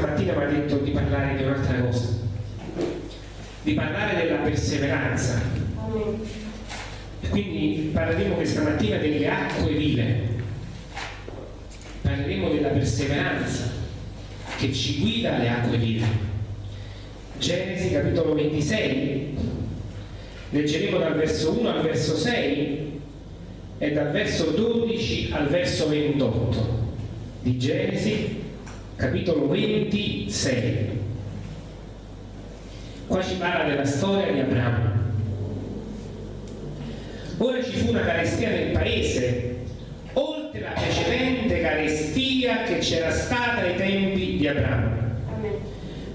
mattina mi ha detto di parlare di un'altra cosa, di parlare della perseveranza. E quindi parleremo questa mattina delle acque vive, parleremo della perseveranza che ci guida alle acque vive. Genesi capitolo 26, leggeremo dal verso 1 al verso 6 è dal verso 12 al verso 28 di Genesi, capitolo 26. Qua ci parla della storia di Abramo. Ora ci fu una carestia nel paese, oltre la precedente carestia che c'era stata ai tempi di Abramo.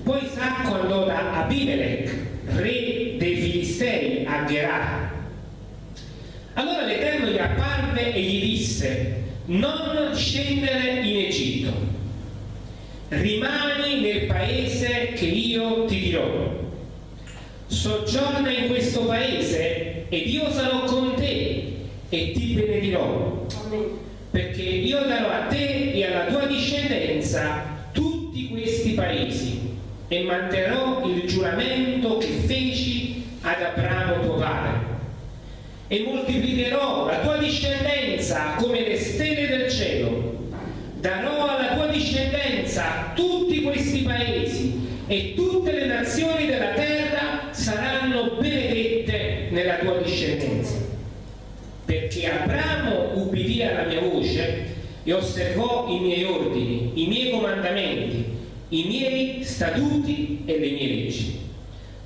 Poi Isacco andò da Abimelech, re dei Filistei, a Gerar allora l'Eterno gli apparve e gli disse, non scendere in Egitto, rimani nel paese che io ti dirò. Soggiorna in questo paese ed io sarò con te e ti benedirò. Perché io darò a te e alla tua discendenza tutti questi paesi e manterrò il giuramento che feci ad Abramo tuo padre e moltiplicherò la tua discendenza come le stelle del cielo. Darò alla tua discendenza tutti questi paesi e tutte le nazioni della terra saranno benedette nella tua discendenza. Perché Abramo ubbidì alla mia voce e osservò i miei ordini, i miei comandamenti, i miei statuti e le mie leggi.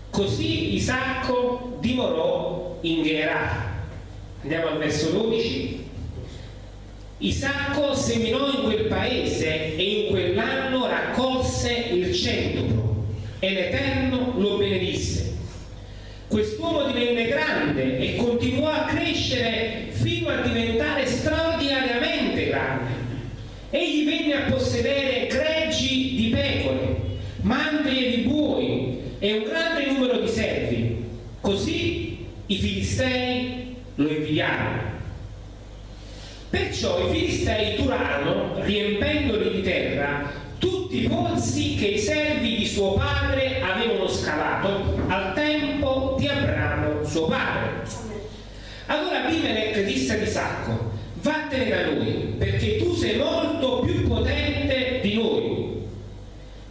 Così Isacco dimorò in Gerar Andiamo al verso 12. Isacco seminò in quel paese e in quell'anno raccolse il centuplo e l'Eterno lo benedisse. Quest'uomo divenne grande e continuò a crescere fino a diventare straordinariamente grande. Egli venne a possedere greggi di pecore, mandrie di buoi e un grande numero di servi. Così i Filistei lo invidiarono. Perciò i filistei turarono, riempendoli di terra, i pozzi che i servi di suo padre avevano scavato al tempo di Abramo, suo padre. Allora Abimelech disse ad Isacco, vattene da noi, perché tu sei molto più potente di noi.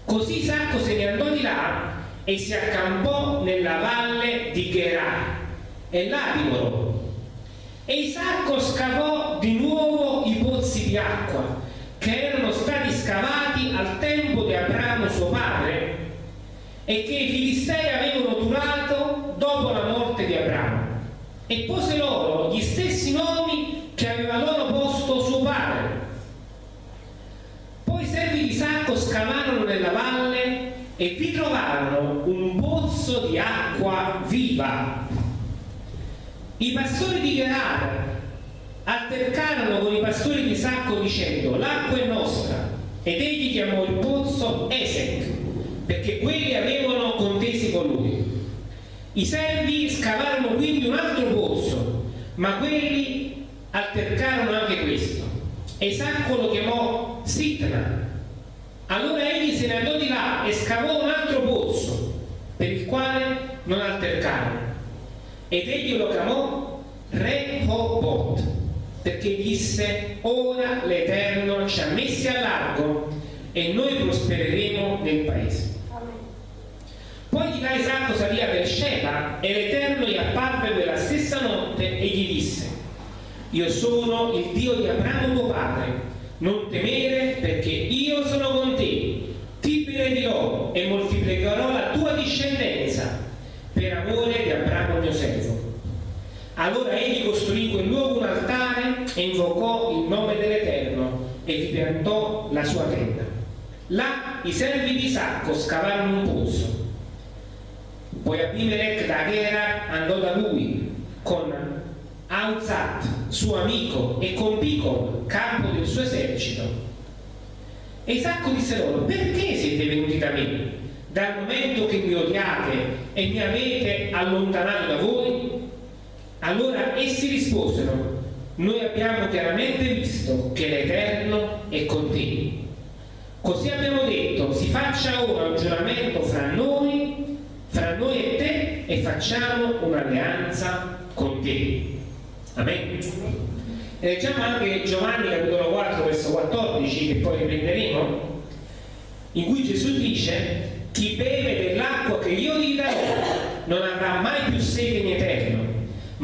Così Isacco se ne andò di là e si accampò nella valle di Gerar e là dimorò e Isacco scavò di nuovo i pozzi di acqua che erano stati scavati al tempo di Abramo suo padre e che i Filistei avevano durato dopo la morte di Abramo e pose loro gli stessi nomi che aveva loro posto suo padre. Poi i servi di Isacco scavarono nella valle e vi trovarono un pozzo di acqua viva i pastori di Gerar altercarono con i pastori di Sacco dicendo l'acqua è nostra ed egli chiamò il pozzo Esec perché quelli avevano contesi con lui. I servi scavarono quindi un altro pozzo ma quelli altercarono anche questo e Sacco lo chiamò Sitna. Allora egli se ne andò di là e scavò un altro pozzo per il quale non altercarono ed egli lo chiamò Rehobot perché disse ora l'Eterno ci ha messi a largo e noi prospereremo nel paese. Poi di là Isacco salì a Beersheba e l'Eterno gli apparve quella stessa notte e gli disse io sono il Dio di Abramo tuo padre. Non temere perché io sono con te. Ti benedirò e moltiplicherò la tua discendenza per amore di Abramo mio servo. Allora egli costruì in quel luogo un altare e invocò il nome dell'Eterno e vi piantò la sua tenda. Là i servi di Isacco scavarono un pozzo. Poi Abimelech da Gera andò da lui con Auzat, suo amico, e con Picol, capo del suo esercito. E Isacco disse loro, perché siete venuti da me? dal momento che mi odiate e mi avete allontanato da voi? Allora essi risposero, noi abbiamo chiaramente visto che l'Eterno è con te. Così abbiamo detto, si faccia ora un giuramento fra noi, fra noi e te e facciamo un'alleanza con te. Amen. E leggiamo anche Giovanni capitolo 4 verso 14 che poi riprenderemo, in cui Gesù dice chi beve dell'acqua che io gli darò non avrà mai più sete in eterno,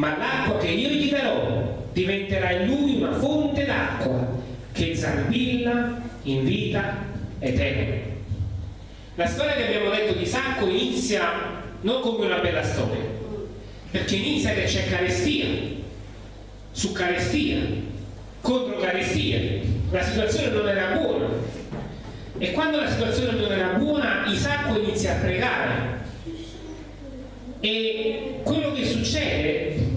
ma l'acqua che io gli darò diventerà in lui una fonte d'acqua che zampilla in vita eterna. La storia che abbiamo letto di Sacco inizia non come una bella storia, perché inizia che c'è carestia, su carestia, contro carestia. La situazione non era buona. E quando la situazione non era buona, Isacco inizia a pregare. E quello che succede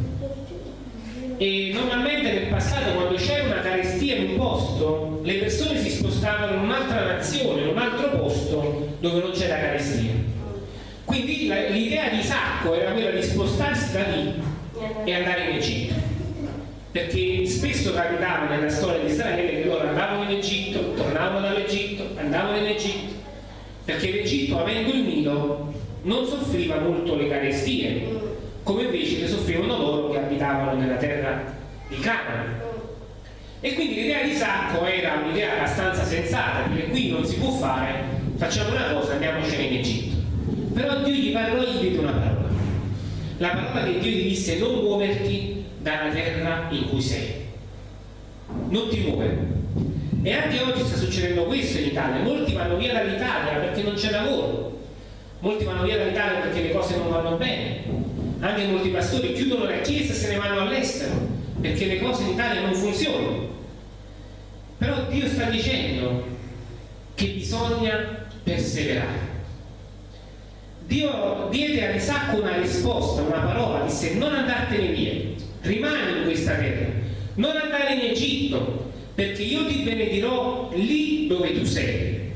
e normalmente nel passato quando c'era una carestia in un posto le persone si spostavano in un'altra nazione, in un altro posto dove non c'era carestia. Quindi l'idea di Sacco era quella di spostarsi da lì e andare in Egitto. Perché spesso capitava nella storia di Israele che loro andavano in Egitto, tornavano dall'Egitto, andavano in Egitto. Perché l'Egitto avendo il Nilo non soffriva molto le carestie come invece ne soffrivano loro che abitavano nella terra di Canaan. E quindi l'idea di Sacco era un'idea abbastanza sensata, perché qui non si può fare, facciamo una cosa, andiamocene in Egitto. Però Dio gli parlò gli diede una parola. La parola che Dio gli disse non muoverti dalla terra in cui sei. Non ti muovere. E anche oggi sta succedendo questo in Italia. Molti vanno via dall'Italia perché non c'è lavoro. Molti vanno via dall'Italia perché le cose non vanno bene anche molti pastori chiudono la chiesa e se ne vanno all'estero perché le cose in Italia non funzionano. Però Dio sta dicendo che bisogna perseverare. Dio diede a Isacco una risposta, una parola, disse non andartene via, rimani in questa terra, non andare in Egitto, perché io ti benedirò lì dove tu sei.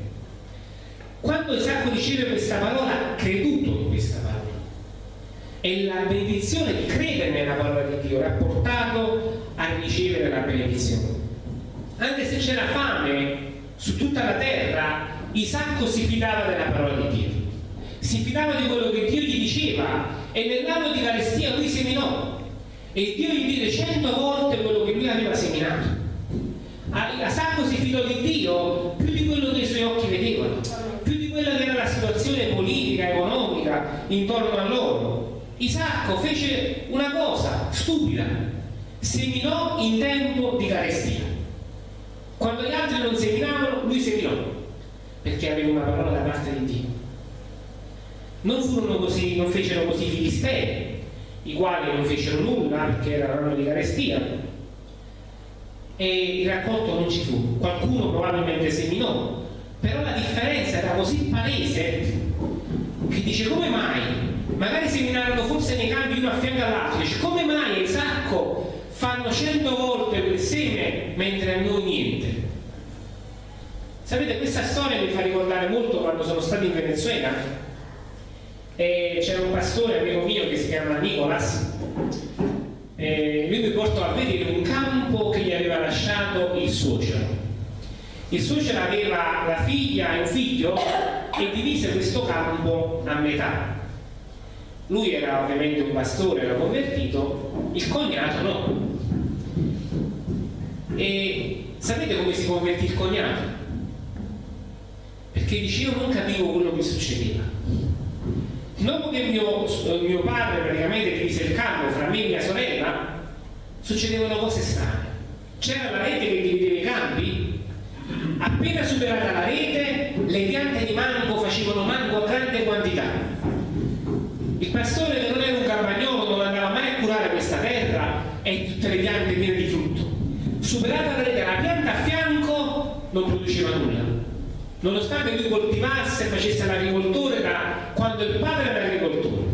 Quando Isacco riceve questa parola ha creduto in questa parola e la benedizione di credere nella parola di Dio l'ha portato a ricevere la benedizione. Anche se c'era fame su tutta la terra, Isacco si fidava della parola di Dio, si fidava di quello che Dio gli diceva e nell'anno di carestia lui seminò e Dio gli diede cento volte quello che lui aveva seminato. Isacco si fidò di Dio più di quello che i suoi occhi vedevano, più di quella che era la situazione politica, economica intorno a loro Isacco fece una cosa stupida, seminò in tempo di carestia. Quando gli altri non seminavano, lui seminò, perché aveva una parola da parte di Dio. Non, furono così, non fecero così i filistei, i quali non fecero nulla perché era l'anno di carestia, e il raccolto non ci fu. Qualcuno probabilmente seminò, però la differenza era così palese che dice come mai magari seminarono forse nei campi uno a fianco all'altro, dice come mai a Isacco fanno cento volte quel seme mentre a noi niente? Sapete, questa storia mi fa ricordare molto quando sono stato in Venezuela. E c'era un pastore amico mio che si chiama Nicolas e lui mi portò a vedere un campo che gli aveva lasciato il suocero. Il suocero aveva la figlia e un figlio e divise questo campo a metà lui era ovviamente un pastore, era convertito, il cognato no. E sapete come si convertì il cognato? Perché dice io non capivo quello che succedeva. Dopo che mio, mio padre praticamente divise il campo fra me e mia sorella, succedevano cose strane. C'era la rete che divideva i campi, appena superata la rete, le piante di mango facevano mango a grande quantità il pastore che non era un carmagnolo non andava mai a curare questa terra e tutte le piante piene di frutto. Superata la rete, la pianta a fianco non produceva nulla. Nonostante lui coltivasse e facesse l'agricoltore da quando il padre era agricoltore.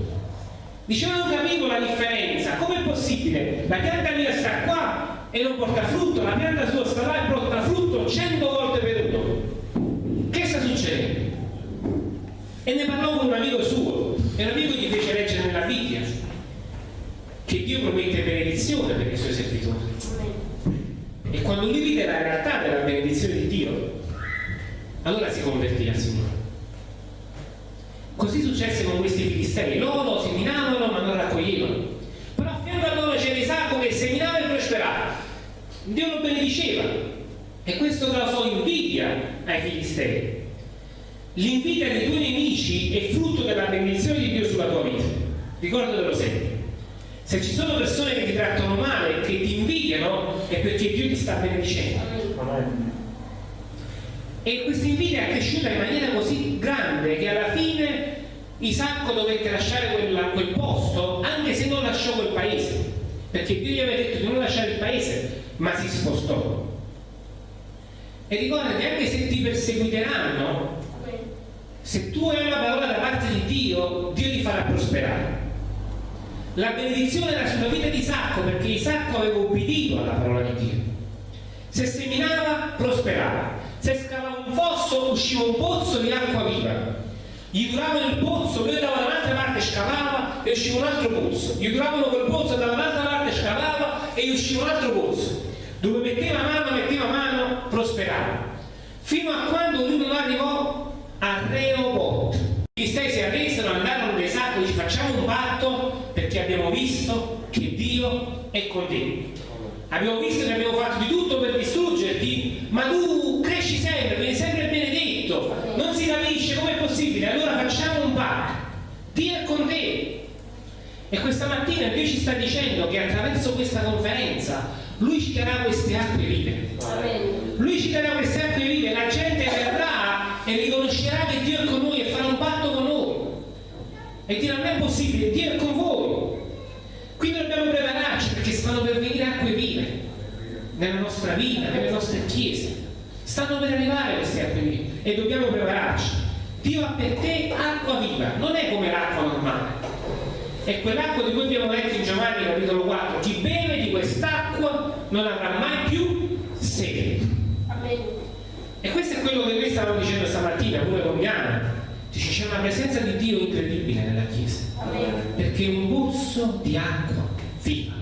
Diceva non capivo la differenza, com'è possibile? La pianta mia sta qua e non porta frutto, la pianta sua sta là e porta frutto cento volte per uno. Che sta succedendo? E ne parlò con un amico suo e l'amico gli fece leggere nella Bibbia che Dio promette benedizione per i suoi servitori. E quando lui vide la realtà della benedizione di Dio, allora si convertì al Signore. Così successe con questi filistei, loro seminavano ma non raccoglievano. Però a fianco a loro c'era Isacco che seminava e prosperava. Dio lo benediceva e questo causò invidia ai filistei. L'invidia dei tuoi nemici è frutto della benedizione di Dio sulla tua vita. Ricordatelo sempre. Se ci sono persone che ti trattano male, che ti invidiano, è perché Dio ti sta benedicendo. E questa invidia è cresciuta in maniera così grande che alla fine Isacco dovette lasciare quella, quel posto, anche se non lasciò quel paese, perché Dio gli aveva detto di non lasciare il paese, ma si spostò. E ricordati, anche se ti perseguiteranno, se tu hai una parola da parte di Dio, Dio ti farà prosperare. La benedizione era sulla vita di Isacco perché Isacco aveva obbedito alla parola di Dio. Se seminava, prosperava. Se scavava un fosso, usciva un pozzo di acqua viva. Gli duravano il pozzo, lui andava da un'altra parte, scavava e usciva un altro pozzo. Gli duravano quel pozzo, da un'altra parte, scavava e usciva un altro pozzo. Dove metteva mano, metteva mano, prosperava. Fino a quando lui non arrivò a Rehoboth. Filistei si arresero, andarono da Isacco e facciamo un patto perché abbiamo visto che Dio è con te. Abbiamo visto che abbiamo fatto di tutto per distruggerti, ma tu cresci sempre, vieni sempre benedetto, non si capisce com'è possibile, allora facciamo un patto. Dio è con te. E questa mattina Dio ci sta dicendo che attraverso questa conferenza Lui ci darà queste acque vive. Lui ci darà queste acque vive, la gente verrà e riconoscerà che Dio è con noi e farà un patto con noi. E dirà non è possibile, Dio è con voi. Quindi dobbiamo prepararci perché stanno per venire acque vive nella nostra vita, nelle nostre chiese. Stanno per arrivare queste acque vive e dobbiamo prepararci. Dio ha per te acqua viva, non è come l'acqua normale. È quell'acqua di cui abbiamo letto in Giovanni capitolo 4. Chi beve di quest'acqua non avrà mai più sede. E questo è quello che noi stavamo dicendo stamattina, pure con Diana. Dice c'è una presenza di Dio incredibile nella Chiesa. Perché è un pozzo di acqua viva.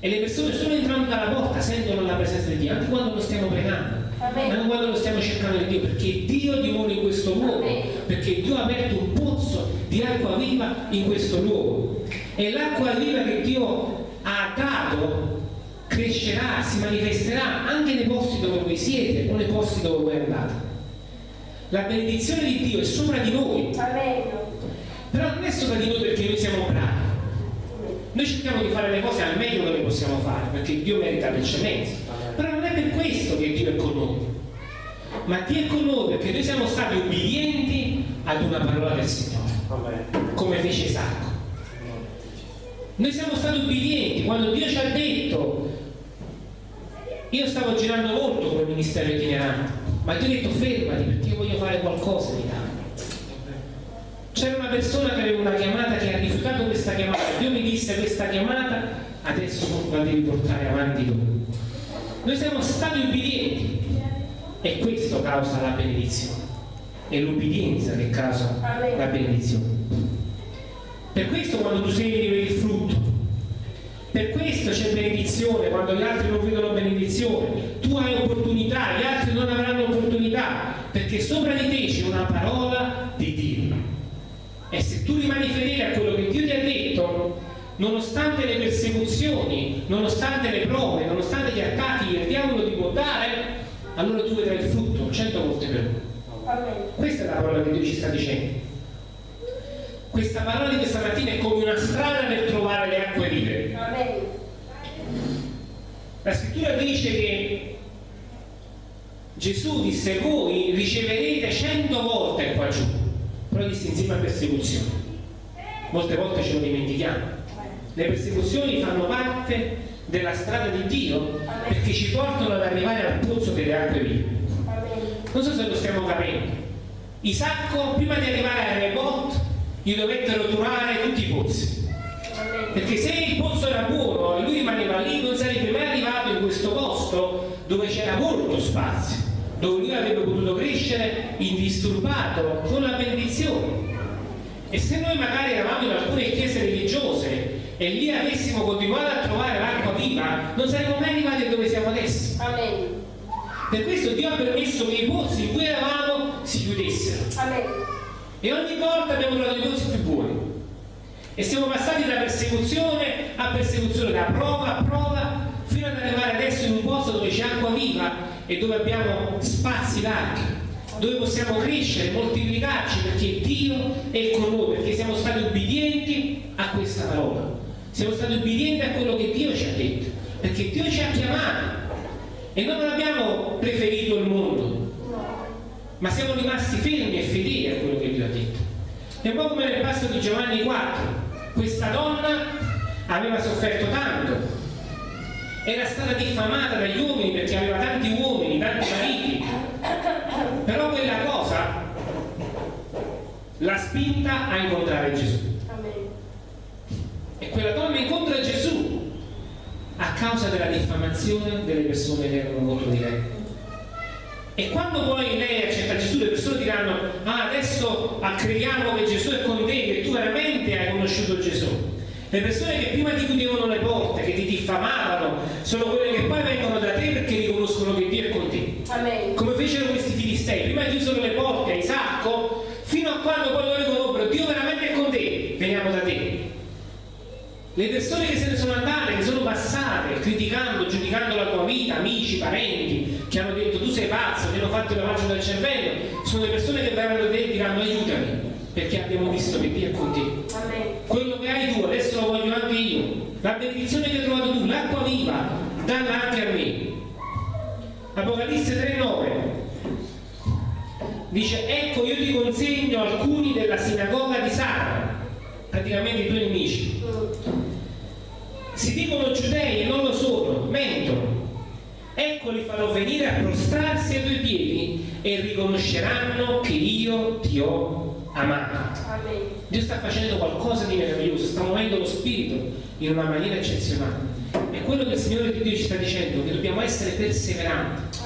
E le persone solo entrando dalla porta sentono la presenza di Dio, anche quando lo stiamo pregando, anche quando lo stiamo cercando di Dio, perché Dio dimora in questo luogo, perché Dio ha aperto un pozzo di acqua viva in questo luogo. E l'acqua viva che Dio ha dato crescerà, si manifesterà anche nei posti dove voi siete o nei posti dove voi andate. La benedizione di Dio è sopra di noi, però non è sopra di noi perché noi siamo bravi. Noi cerchiamo di fare le cose al meglio che possiamo fare, perché Dio merita l'eccellenza. Però non è per questo che Dio è con noi. Ma Dio è con noi perché noi siamo stati ubbidienti ad una parola del Signore, come fece Isacco. Noi siamo stati ubbidienti quando Dio ci ha detto, io stavo girando molto come ministero itinerante, ma Dio ha detto fermati perché io voglio fare qualcosa in Italia. C'era una persona che aveva una chiamata che ha rifiutato questa chiamata, Dio mi disse questa chiamata, adesso la devi portare avanti tu. Noi siamo stati ubbidienti e questo causa la benedizione. È l'ubbidienza che causa la benedizione. Per questo quando tu segni vedi il frutto. Per questo c'è benedizione quando gli altri non vedono benedizione. Tu hai opportunità, gli altri non avranno opportunità, perché sopra di te c'è una parola di Dio. E se tu rimani fedele a quello che Dio ti ha detto, nonostante le persecuzioni, nonostante le prove, nonostante gli attacchi che il diavolo ti può dare, allora tu vedrai il frutto cento volte per uno. Questa è la parola che Dio ci sta dicendo. Questa parola di questa mattina è come una strada per trovare le acque vive. La scrittura dice che Gesù disse voi riceverete cento volte qua giù, però disse insieme a persecuzioni. Molte volte ce lo dimentichiamo. Le persecuzioni fanno parte della strada di Dio perché ci portano ad arrivare al pozzo delle acque vive. Non so se lo stiamo capendo. Isacco, prima di arrivare a Rebot, gli dovettero turare tutti i pozzi. Perché se il pozzo era buono e lui rimaneva lì, non sarebbe mai arrivato in questo posto dove c'era molto spazio, dove lui avrebbe potuto crescere indisturbato con la benedizione. E se noi magari eravamo in alcune chiese religiose e lì avessimo continuato a trovare l'acqua viva, non saremmo mai arrivati dove siamo adesso. Amen. Per questo Dio ha permesso che i pozzi in cui eravamo si chiudessero. Amen. E ogni volta abbiamo trovato i pozzi più buoni. E siamo passati da persecuzione a persecuzione, da prova a prova, fino ad arrivare adesso in un posto dove c'è acqua viva e dove abbiamo spazi larghi, dove possiamo crescere, moltiplicarci, perché Dio è con noi, perché siamo stati ubbidienti a questa parola. Siamo stati ubbidienti a quello che Dio ci ha detto, perché Dio ci ha chiamati e non abbiamo preferito il mondo, ma siamo rimasti fermi e fedeli a quello che Dio ha detto. È un po' come nel passo di Giovanni 4, questa donna aveva sofferto tanto, era stata diffamata dagli uomini perché aveva tanti uomini, tanti mariti, però quella cosa l'ha spinta a incontrare Gesù. E quella donna incontra Gesù a causa della diffamazione delle persone che erano contro di lei. E quando poi lei accetta Gesù, le persone diranno: Ah, adesso crediamo che Gesù è con te, che tu veramente hai conosciuto Gesù. Le persone che prima ti chiudevano le porte, che ti diffamavano, sono quelle che poi vengono da te perché riconoscono che Dio è con te. Amen. Come fecero questi filistei, prima chiusero le porte a Isacco, fino a quando poi loro riconobbero Dio veramente è con te, veniamo da te. Le persone che se ne sono andate, che sono passate, criticando, giudicando la tua vita, amici, parenti, che hanno detto tu sei pazzo, ti hanno fatto il lavaggio del cervello, sono le persone che verranno da te e diranno aiutami, perché abbiamo visto che Dio è con te. Amen. Hai tu, adesso lo voglio anche io. La benedizione che hai trovato tu, l'acqua viva, dalla anche a me. Apocalisse 3,9 dice ecco io ti consegno alcuni della sinagoga di Satana, praticamente i tuoi nemici. Si dicono giudei e non lo sono, mentono. Ecco li farò venire a prostrarsi ai tuoi piedi e riconosceranno che io ti ho amato. Dio sta facendo qualcosa di meraviglioso, sta muovendo lo spirito in una maniera eccezionale. E quello che il Signore di Dio ci sta dicendo, che dobbiamo essere perseveranti,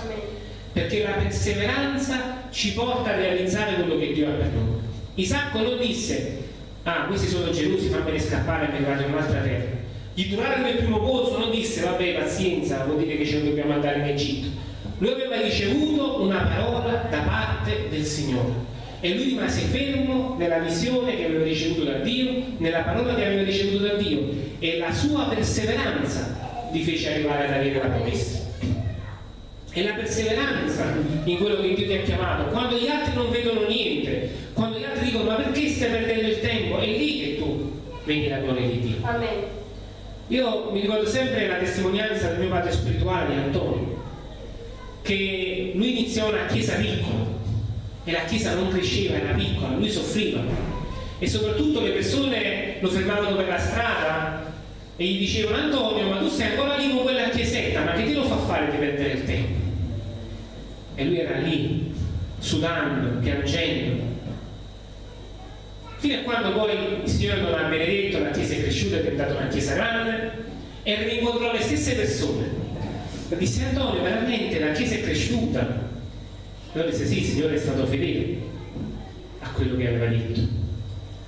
perché la perseveranza ci porta a realizzare quello che Dio ha per noi. Isacco non disse, ah, questi sono gelosi, fammene scappare mi vado in un'altra terra. Gli durarono il primo pozzo, non disse, vabbè, pazienza, vuol dire che ce ne dobbiamo andare in Egitto. Lui aveva ricevuto una parola da parte del Signore e lui rimase fermo nella visione che aveva ricevuto da Dio, nella parola che aveva ricevuto da Dio e la sua perseveranza gli fece arrivare ad avere la promessa. E la perseveranza in quello che Dio ti ha chiamato, quando gli altri non vedono niente, quando gli altri dicono ma perché stai perdendo il tempo, è lì che tu vedi la gloria di Dio. Amen. Io mi ricordo sempre la testimonianza del mio padre spirituale, Antonio, che lui iniziò una chiesa piccola e la chiesa non cresceva, era piccola, lui soffriva e soprattutto le persone lo fermavano per la strada e gli dicevano Antonio ma tu sei ancora lì con quella chiesetta, ma che ti lo fa fare di perdere il tempo? E lui era lì, sudando, piangendo. Fino a quando poi il Signore non ha benedetto, la chiesa è cresciuta, è diventata una chiesa grande e rincontrò le stesse persone. Disse Antonio, veramente la chiesa è cresciuta. Loro disse sì, il Signore è stato fedele a quello che aveva detto.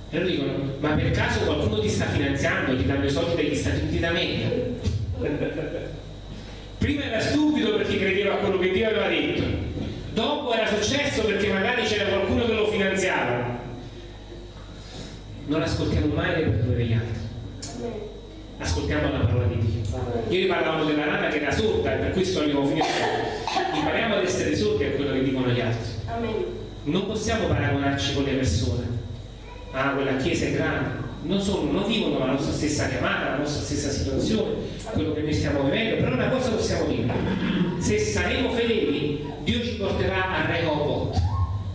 E loro dicono, ma per caso qualcuno ti sta finanziando, ti danno i soldi dagli Stati Uniti d'America? Prima era stupido perché credeva a quello che Dio aveva detto, dopo era successo perché magari c'era qualcuno che lo finanziava. Non ascoltiamo mai le parole degli altri, ascoltiamo la parola di Dio. Ieri parlavamo della rana che era sorda e per questo abbiamo finito. Impariamo ad essere sordi a quello che dicono gli altri. Non possiamo paragonarci con le persone. Ah, quella chiesa è grande. Non, sono, non vivono la nostra stessa chiamata, la nostra stessa situazione, quello che noi stiamo vivendo, però una cosa possiamo dire. Se saremo fedeli, Dio ci porterà a Rehoboth,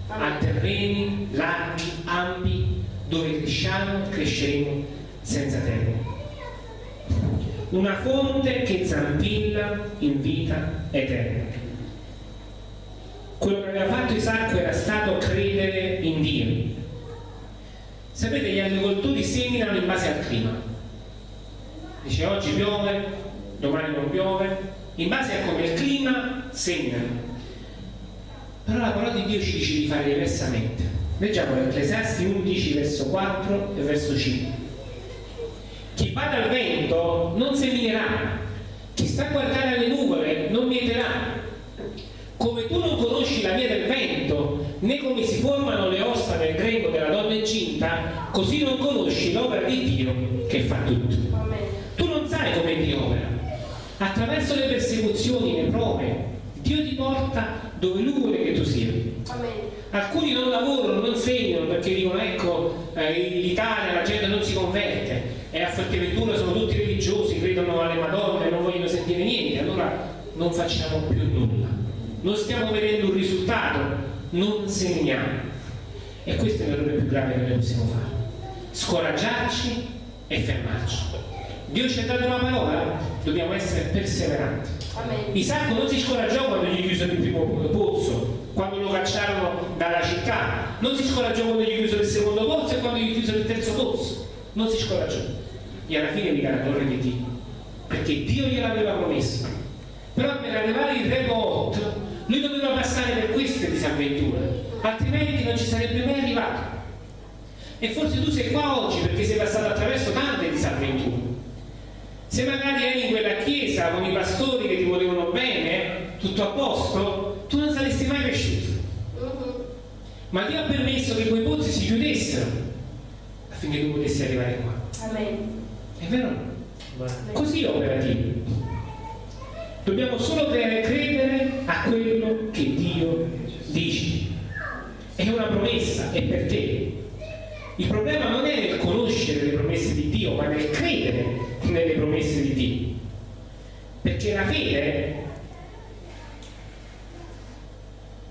a terreni larghi, ampi, dove cresciamo, cresceremo senza termine. Una fonte che zampilla in vita eterna. Quello che aveva fatto Isacco era stato credere in Dio. Sapete, gli agricoltori seminano in base al clima. Dice oggi piove, domani non piove, in base a come il clima seminano. Però la parola di Dio ci dice di fare diversamente. Leggiamo Ecclesiasti 11 verso 4 e verso 5. Chi bada al vento non seminerà, chi sta a guardare alle nuvole non mieterà. Come tu non conosci la via del vento, né come si formano le ossa nel grembo della donna incinta, così non conosci l'opera di Dio che fa tutto. Tu non sai come Dio opera. Attraverso le persecuzioni, le prove, Dio ti porta dove Lui vuole che tu sia. Alcuni non lavorano, non segnano perché dicono ecco eh, in Italia la gente non si converte e a Forteventura sono tutti religiosi, credono alle Madonne, non vogliono sentire niente, allora non facciamo più nulla. Non stiamo vedendo un risultato, non segniamo. E questo è l'errore più grave che noi possiamo fare. Scoraggiarci e fermarci. Dio ci ha dato una parola, dobbiamo essere perseveranti. Isacco non si scoraggiò quando gli chiusero il primo pozzo, quando lo cacciarono dalla città, non si scoraggiò quando gli chiusero il secondo pozzo e quando gli chiusero il terzo pozzo, non si scoraggiò. E alla fine mi la torre di Dio, perché Dio gliel'aveva promesso. Però per arrivare in re Lot, lui doveva passare per queste disavventure, altrimenti non ci sarebbe mai arrivato. E forse tu sei qua oggi perché sei passato attraverso tante disavventure. Se magari eri in quella chiesa con i pastori che ti volevano bene, tutto a posto, tu non saresti mai cresciuto. Ma Dio ha permesso che quei pozzi si chiudessero affinché tu potessi arrivare qua. Amen. È vero? Amen. Così opera Dio. Dobbiamo solo credere a quello che Dio dice. È una promessa, è per te. Il problema non è nel conoscere le promesse di Dio, ma nel credere nelle promesse di Dio. Perché la fede,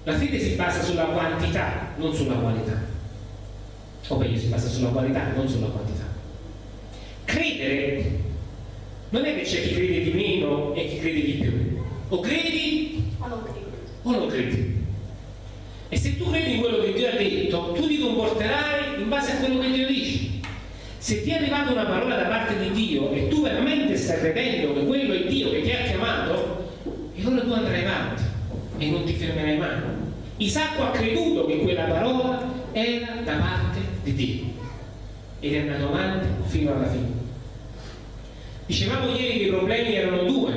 la fede si basa sulla quantità, non sulla qualità. O meglio, si basa sulla qualità, non sulla quantità. Credere non è che c'è chi crede di meno e chi crede di più. O credi o non credi. O non credi. E se tu credi in quello che Dio ha detto, tu ti comporterai in base a quello che Dio dice. Se ti è arrivata una parola da parte di Dio e tu veramente stai credendo che quello è Dio che ti ha chiamato, allora tu andrai avanti e non ti fermerai mai. Isacco ha creduto che quella parola era da parte di Dio ed è andato avanti fino alla fine. Dicevamo ieri che i problemi erano due.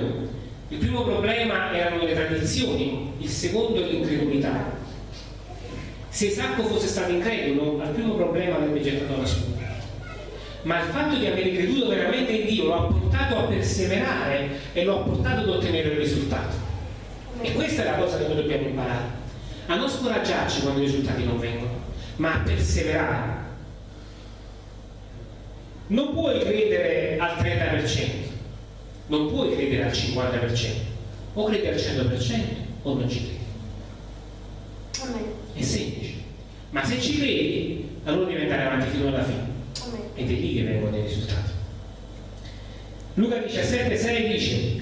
Il primo problema erano le tradizioni, il secondo l'incredulità. Se Isacco fosse stato incredulo, al primo problema avrebbe gettato la sua. Ma il fatto di aver creduto veramente in Dio lo ha portato a perseverare e lo ha portato ad ottenere il risultato. E questa è la cosa che noi dobbiamo imparare. A non scoraggiarci quando i risultati non vengono, ma a perseverare. Non puoi credere al 30%, non puoi credere al 50%, o credi al 100% o non ci credi. È semplice. Ma se ci credi, allora devi andare avanti fino alla fine. Ed è lì che vengono i risultati. Luca 17, 6 dice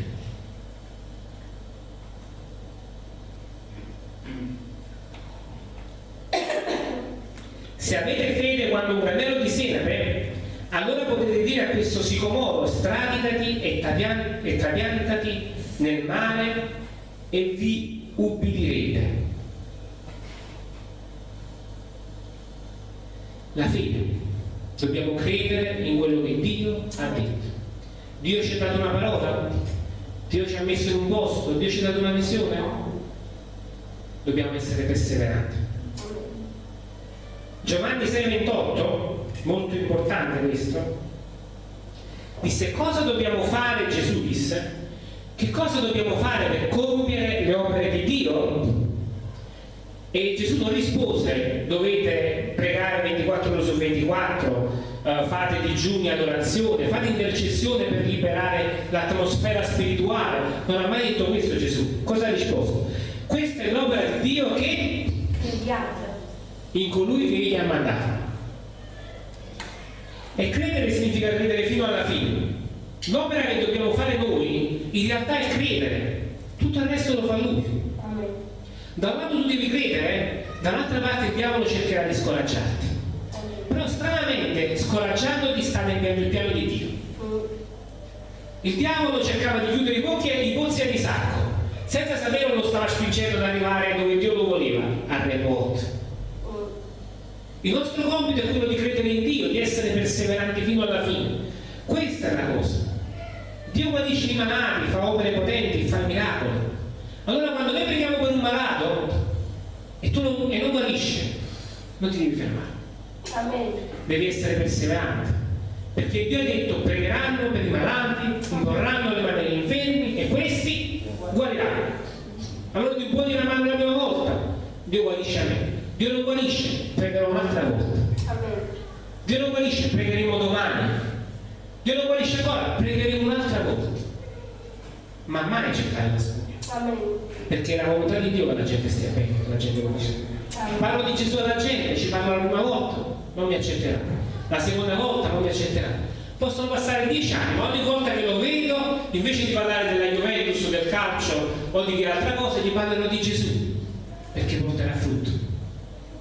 Se avete fede quando un granello di senape, allora potete dire a questo sicomoro e, trapiantati nel mare e vi ubbidirete. La fede. Dobbiamo credere in quello che Dio ha detto. Dio ci ha dato una parola? Dio ci ha messo in un posto? Dio ci ha dato una visione? Dobbiamo essere perseveranti. Giovanni 6,28, molto importante questo, disse cosa dobbiamo fare, Gesù disse, che cosa dobbiamo fare per compiere le opere di Dio? E Gesù non rispose, dovete pregare 24 ore su 24, eh, fate digiuni adorazione, fate intercessione per liberare l'atmosfera spirituale. Non ha mai detto questo Gesù. Cosa ha risposto? Questa è l'opera di Dio che in colui che egli ha mandato. E credere significa credere fino alla fine. L'opera che dobbiamo fare noi in realtà è credere, tutto il resto lo fa lui. Da un lato tu devi credere, dall'altra parte il diavolo cercherà di scoraggiarti. Però stranamente, scoraggiandoti sta nel piano di Dio. Il diavolo cercava di chiudere i pozzi e i pozzi a disacco, senza sapere lo stava spingendo ad arrivare dove Dio lo voleva, a remoto. Il nostro compito è quello di credere in Dio, di essere perseveranti fino alla fine. Questa è la cosa. Dio guarisce i malati, fa opere potenti, fa miracoli. Allora quando noi preghiamo per un malato e, tu non, e non guarisce, non ti devi fermare. Amen. Devi essere perseverante. Perché Dio ha detto pregheranno per i malati, imporranno le mani agli infermi e questi guariranno. Allora tu puoi dire la mano la prima volta, Dio guarisce a me. Dio non guarisce, pregherò un'altra volta. Amen. Dio non guarisce, pregheremo domani. Dio non guarisce ancora, pregheremo un'altra volta. Ma mai cercare la spugna. Perché è la volontà di Dio che la gente stia bene, che la gente guarisce. Parlo di Gesù alla gente, ci parlo la prima volta, non mi accetterà. La seconda volta non mi accetterà. Possono passare dieci anni, ma ogni volta che lo vedo, invece di parlare della Juventus, del calcio o di che altra cosa, gli parlerò di Gesù, perché porterà frutto.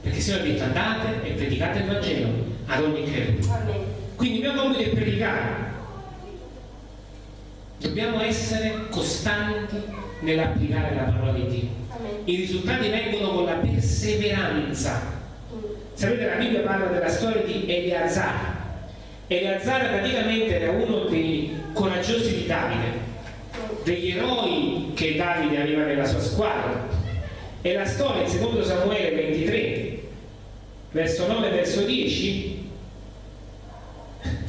Perché se ho detto andate e predicate il Vangelo ad ogni creatura. Quindi il mio compito è predicare. Dobbiamo essere costanti nell'applicare la parola di Dio. I risultati vengono con la perseveranza Sapete, la Bibbia parla della storia di Eleazar. Eleazar praticamente era uno dei coraggiosi di Davide, degli eroi che Davide aveva nella sua squadra. E la storia in secondo Samuele 23, verso 9 e verso 10,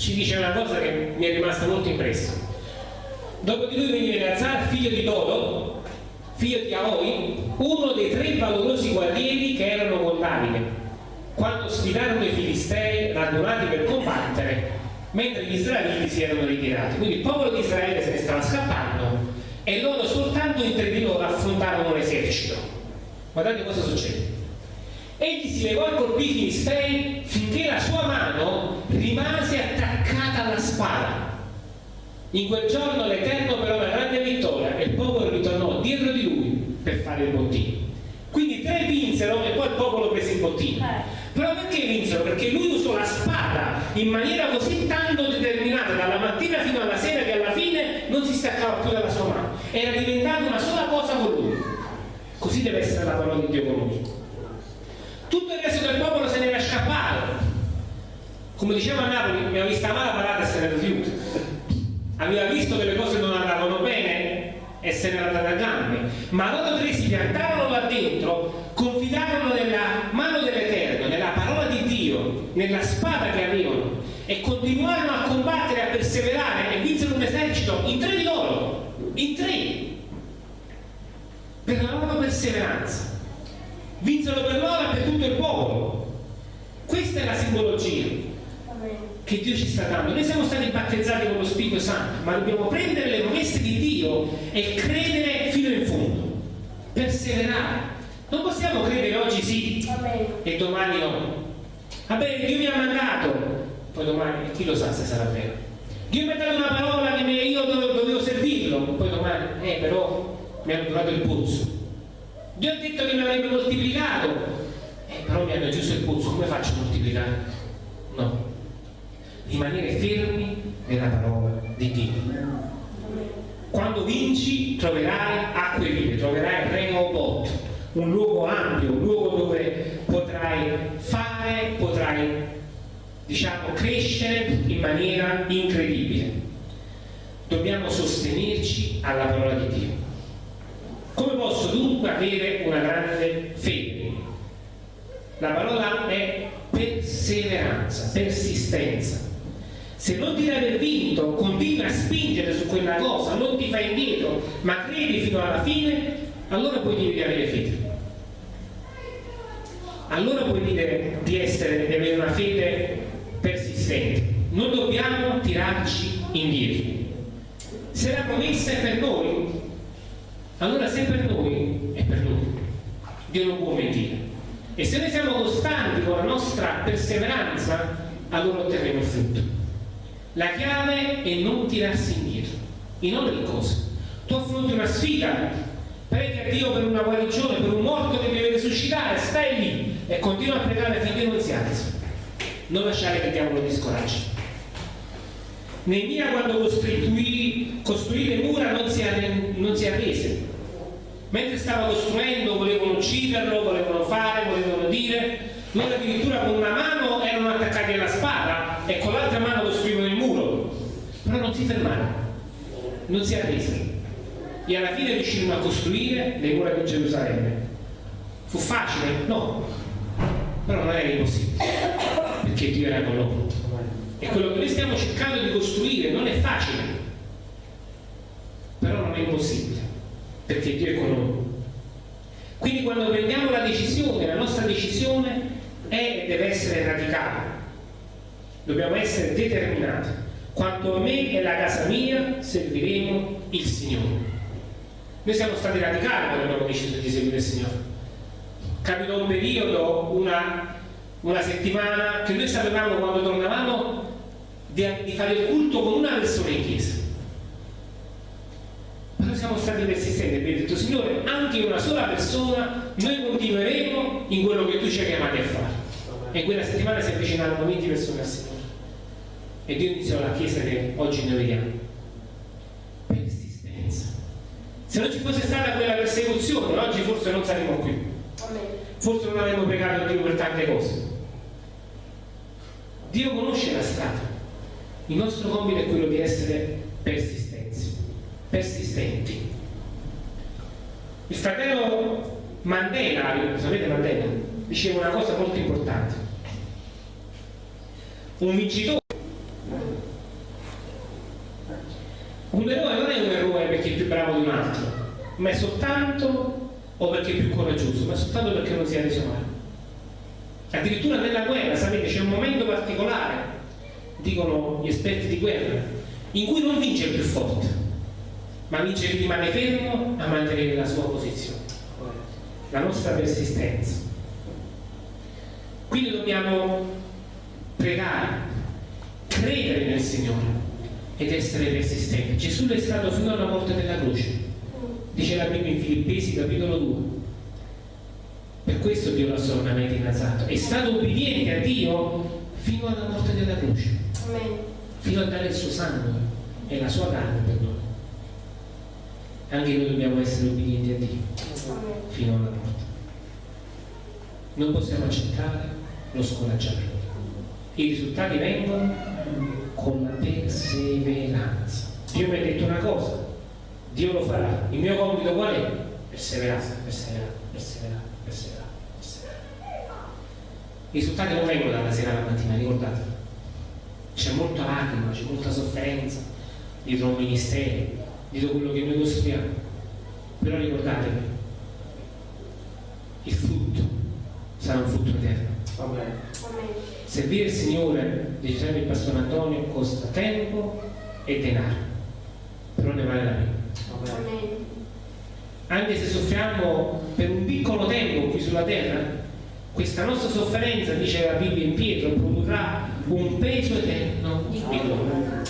ci dice una cosa che mi è rimasta molto impressa. Dopo di lui veniva Eleazar, figlio di Dodo, figlio di Aoi, uno dei tre valorosi guerrieri che erano con Davide quando sfidarono i filistei radunati per combattere mentre gli israeliti si erano ritirati. Quindi il popolo di Israele se ne stava scappando e loro soltanto in tre di loro affrontarono l'esercito. Guardate cosa succede egli si levò e colpì i filistei finché la sua mano rimase attaccata alla spada in quel giorno l'Eterno però una grande vittoria e il popolo ritornò dietro di lui per fare il bottino quindi tre vinsero e poi il popolo prese il bottino eh. Però perché vinsero? Perché lui usò la spada in maniera così tanto determinata dalla mattina fino alla sera che alla fine non si staccava più dalla sua mano. Era diventata una sola cosa con lui. Così deve essere la parola di Dio con lui. Tutto il resto del popolo se ne era scappato. Come diceva Napoli, aveva vista male parata e se ne rifiuta. Aveva visto che le cose non andavano bene e se ne era andata a gambe. Ma loro tre si piantarono là dentro, confidarono nella mano dell'Eterno, nella parola di Dio, nella spada che avevano e continuarono a combattere, a perseverare e vinsero un esercito in tre di loro, in tre, per la loro perseveranza. Vinsero per loro e per tutto il popolo. Questa è la simbologia che Dio ci sta dando. Noi siamo stati battezzati con lo Spirito Santo, ma dobbiamo prendere le promesse di Dio e credere fino in fondo, perseverare. Non possiamo credere oggi sì e domani no. Vabbè, Dio mi ha mandato, poi domani chi lo sa se sarà vero. Dio mi ha dato una parola che io dovevo servirlo, poi domani, eh però mi ha durato il puzzo. Dio ha detto che mi avrebbe moltiplicato, eh, però mi hanno chiuso il puzzo, come faccio a moltiplicare? No, rimanere fermi nella parola di Dio. Quando vinci troverai acque vive, troverai Rehoboth, un luogo ampio, un luogo dove potrai fare, potrai diciamo crescere in maniera incredibile. Dobbiamo sostenerci alla parola di Dio. Come posso dunque avere una grande fede? La parola è perseveranza, persistenza se non dai per vinto, continui a spingere su quella cosa, non ti fai indietro, ma credi fino alla fine, allora puoi dire di avere fede. Allora puoi dire di, essere, di avere una fede persistente. Non dobbiamo tirarci indietro. Se la promessa è per noi, allora se è per noi, è per noi. Dio non può mentire. E se noi siamo costanti con la nostra perseveranza, allora otterremo il frutto. La chiave è non tirarsi indietro, in ogni cosa. Tu affronti una sfida, preghi a Dio per una guarigione, per un morto che deve risuscitare, stai lì e continua a pregare finché non si alza. Non lasciare che il diavolo ti scoraggi. Neemia quando costruì, costruì le mura non si, non si arrese. Mentre stava costruendo volevano ucciderlo, volevano fare, volevano dire, loro addirittura con una mano erano attaccati alla spada e con l'altra mano costruivano il muro però non si fermarono, non si arresero e alla fine riuscirono a costruire le mura di Gerusalemme. Fu facile? No, però non era impossibile, perché Dio era con loro. E quello che noi stiamo cercando di costruire non è facile, però non è impossibile, perché Dio è con noi. Quindi quando prendiamo la decisione, la nostra decisione è e deve essere radicale. Dobbiamo essere determinati. Quanto a me e la casa mia serviremo il Signore. Noi siamo stati radicali quando abbiamo deciso di seguire il Signore. Capitò un periodo, una, una settimana, che noi sapevamo quando tornavamo di, di fare il culto con una persona in chiesa. Ma noi siamo stati persistenti e abbiamo detto, Signore, anche una sola persona, noi continueremo in quello che tu ci hai chiamati a fare. E quella settimana si avvicinarono 20 persone al Signore. E Dio iniziò la chiesa che oggi noi vediamo. Persistenza. Se non ci fosse stata quella persecuzione, oggi forse non saremmo qui. Forse non avremmo pregato Dio per tante cose. Dio conosce la strada. Il nostro compito è quello di essere persistenti. persistenti. Il fratello Mandela, sapete Mandela, diceva una cosa molto importante. Un vincitore un eroe non è un eroe perché è più bravo di un altro, ma è soltanto o perché è più coraggioso, ma soltanto perché non si è reso male. Addirittura nella guerra, sapete, c'è un momento particolare dicono gli esperti di guerra, in cui non vince il più forte, ma vince chi rimane fermo a mantenere la sua posizione, la nostra persistenza. Quindi dobbiamo pregare, credere nel Signore ed essere persistenti. Gesù è stato fino alla morte della croce, dice la Bibbia in Filippesi capitolo 2. Per questo Dio l'ha solennemente innalzato. È stato obbediente a Dio fino alla morte della croce. Amen. Fino a dare il suo sangue e la sua carne per noi. Anche noi dobbiamo essere obbedienti a Dio Amen. fino alla morte. Non possiamo accettare lo scoraggiamento. I risultati vengono con la perseveranza. Dio mi ha detto una cosa, Dio lo farà. Il mio compito qual è? Perseverare, perseverare, perseverare, perseverare, perseverare. I risultati non vengono dalla sera alla mattina, ricordate c'è molta lacrima, c'è molta sofferenza dietro un ministero, dietro quello che noi costruiamo. Però ricordatevi, il frutto sarà un frutto eterno. Amen. Servire il Signore, sempre il pastore Antonio, costa tempo e denaro, però ne vale la pena. Anche se soffriamo per un piccolo tempo qui sulla terra, questa nostra sofferenza, dice la Bibbia in Pietro, produrrà un peso eterno di gloria.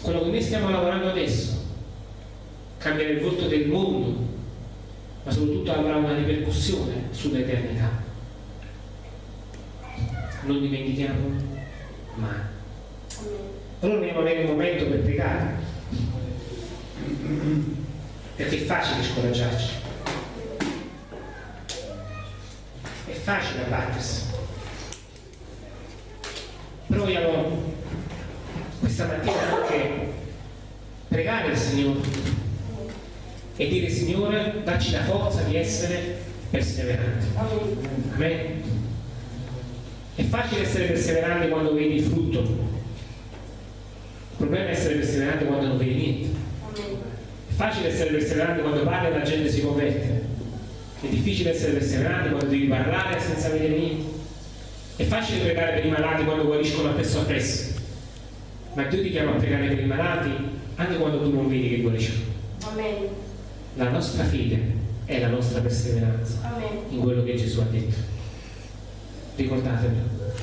Quello che noi stiamo lavorando adesso cambierà il volto del mondo, ma soprattutto avrà una ripercussione sull'eternità. Non dimentichiamo mai. Allora dobbiamo avere un momento per pregare, perché è facile scoraggiarci facile abbattersi. Proviamo questa mattina anche pregare il Signore e dire Signore dacci la forza di essere perseveranti. Amen. È facile essere perseveranti quando vedi il frutto. Il problema è essere perseveranti quando non vedi niente. È facile essere perseveranti quando parli e la gente si converte. È difficile essere perseveranti quando devi parlare senza vedere niente. È facile pregare per i malati quando guariscono appresso appresso. Ma Dio ti chiama a pregare per i malati anche quando tu non vedi che guariscono. Amen. La nostra fede è la nostra perseveranza Amen. in quello che Gesù ha detto. Ricordatevi,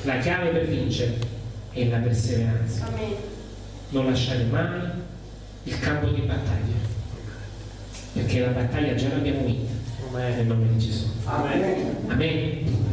la chiave per vincere è la perseveranza. Amen. Non lasciare mai il campo di battaglia, perché la battaglia già l'abbiamo vinta. Nel nome di Gesù. Amen. Amen.